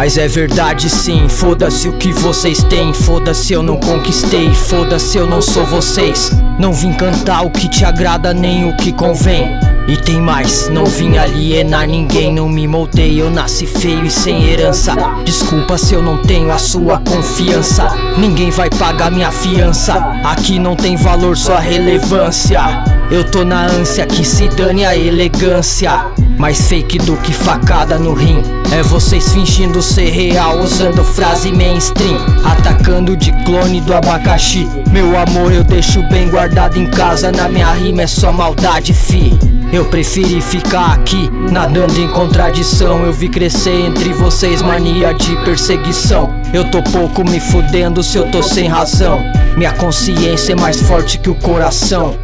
Mas é verdade sim, foda-se o que vocês têm Foda-se eu não conquistei, foda-se eu não sou vocês Não vim cantar o que te agrada nem o que convém e tem mais, não vim alienar ninguém, não me moldei, eu nasci feio e sem herança. Desculpa se eu não tenho a sua confiança. Ninguém vai pagar minha fiança. Aqui não tem valor, só relevância. Eu tô na ânsia que se dane a elegância. Mais fake do que facada no rim. É vocês fingindo ser real, usando frase mainstream. Atacando de clone do abacaxi. Meu amor, eu deixo bem guardado em casa. Na minha rima é só maldade, fi. Eu preferi ficar aqui, nadando em contradição. Eu vi crescer entre vocês mania de perseguição. Eu tô pouco me fudendo se eu tô sem razão. Minha consciência é mais forte que o coração.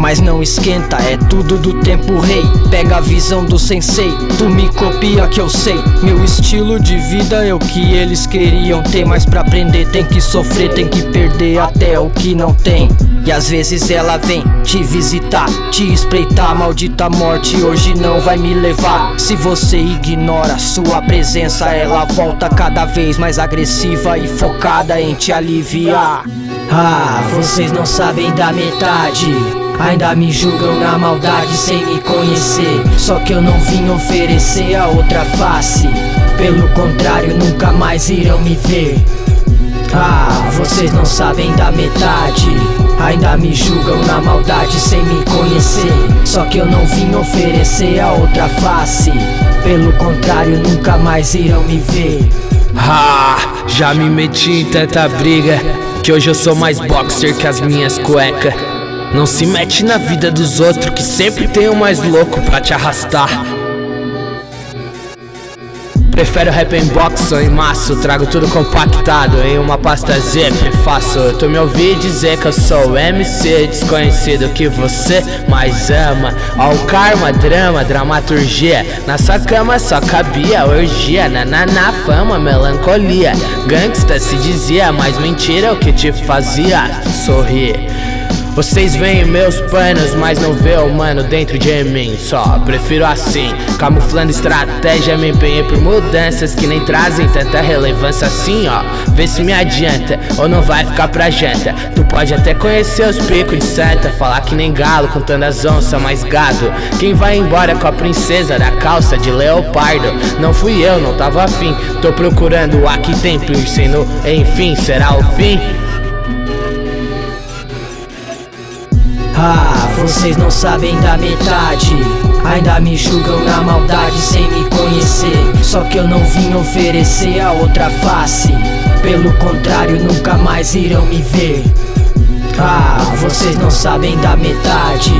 Mas não esquenta, é tudo do tempo rei. Pega a visão do sensei, tu me copia que eu sei. Meu estilo de vida é o que eles queriam ter. Mas pra aprender tem que sofrer, tem que perder até o que não tem. E às vezes ela vem te visitar, te espreitar. Maldita morte hoje não vai me levar. Se você ignora sua presença Ela volta cada vez mais agressiva e focada em te aliviar. Ah, vocês não sabem da metade Ainda me julgam na maldade sem me conhecer. Só que eu não vim oferecer a outra face. Pelo contrário, nunca mais irão me ver. Ah, vocês não sabem da metade. Ainda me julgam na maldade sem me conhecer. Só que eu não vim oferecer a outra face. Pelo contrário, nunca mais irão me ver. Ah, já me meti em tanta briga Que hoje eu sou mais boxer que as minhas cuecas não se mete na vida dos outros que sempre tem o mais louco pra te arrastar. Prefiro rap em box ou em maço Trago tudo compactado em uma pasta zip Faço tu me ouvir dizer que eu sou MC Desconhecido que você mais ama. Ó o karma, drama, dramaturgia. Na sua cama só cabia orgia. Na, na, na fama, melancolia. Gangsta se dizia, mas mentira é o que te fazia sorrir vocês veem meus panos, mas não vê o mano dentro de mim. Só prefiro assim, camuflando estratégia Me empenhei por mudanças que nem trazem tanta relevância assim ó. Vê se me adianta, ou não vai ficar pra janta. Tu pode até conhecer os picos de santa Falar que nem galo, contando as onças, mais gado Quem vai embora com a princesa da calça de leopardo? Não fui eu, não tava afim Tô procurando aqui tem piercing no enfim, será o fim? Ah, vocês não sabem da metade. Ainda me julgam na maldade sem me conhecer. Só que eu não vim oferecer a outra face. Pelo contrário, nunca mais irão me ver. Ah, vocês não sabem da metade.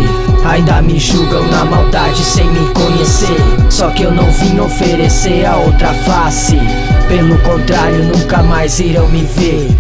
Ainda me julgam na maldade sem me conhecer. Só que eu não vim oferecer a outra face. Pelo contrário, nunca mais irão me ver